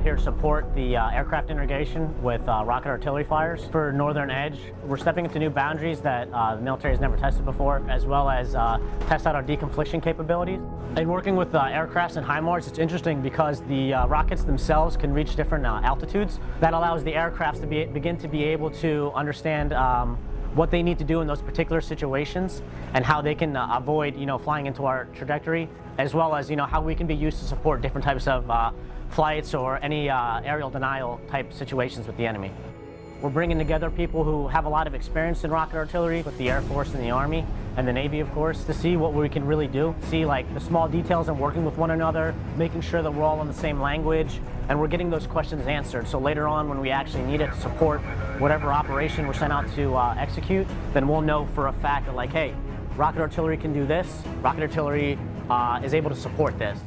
out here to support the uh, aircraft integration with uh, rocket artillery fires for Northern Edge. We're stepping into new boundaries that uh, the military has never tested before, as well as uh, test out our deconfliction capabilities. In working with uh, aircrafts and HIMARS, it's interesting because the uh, rockets themselves can reach different altitudes. That allows the aircrafts to be, begin to be able to understand um, what they need to do in those particular situations and how they can uh, avoid, you know, flying into our trajectory, as well as, you know, how we can be used to support different types of uh, flights or any uh, aerial denial type situations with the enemy. We're bringing together people who have a lot of experience in rocket artillery with the Air Force and the Army and the Navy, of course, to see what we can really do. See like the small details and working with one another, making sure that we're all on the same language, and we're getting those questions answered. So later on, when we actually need it to support whatever operation we're sent out to uh, execute, then we'll know for a fact that like, hey, rocket artillery can do this, rocket artillery uh, is able to support this.